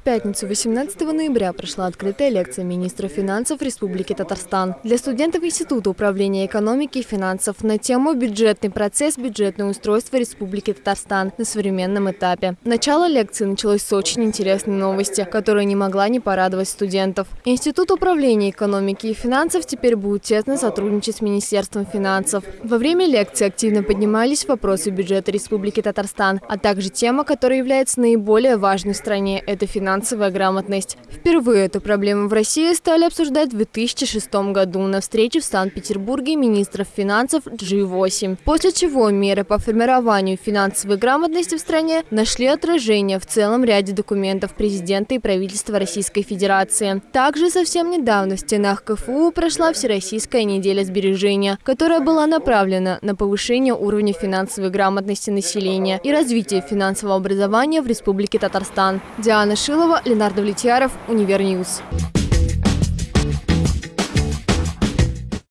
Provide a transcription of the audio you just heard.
В пятницу 18 ноября прошла открытая лекция министра финансов Республики Татарстан для студентов Института управления экономики и финансов на тему «Бюджетный процесс, бюджетное устройство Республики Татарстан на современном этапе». Начало лекции началось с очень интересной новости, которая не могла не порадовать студентов. Институт управления экономики и финансов теперь будет тесно сотрудничать с Министерством финансов. Во время лекции активно поднимались вопросы бюджета Республики Татарстан, а также тема, которая является наиболее важной в стране – это финансовая грамотность. Впервые эту проблему в России стали обсуждать в 2006 году на встрече в Санкт-Петербурге министров финансов G8. После чего меры по формированию финансовой грамотности в стране нашли отражение в целом ряде документов президента и правительства Российской Федерации. Также совсем недавно в стенах КФУ прошла Всероссийская неделя сбережения, которая была направлена на повышение уровня финансовой грамотности населения и развитие финансового образования в Республике Татарстан. Диана Шилова, Ленар Давлетьяров, Univer News.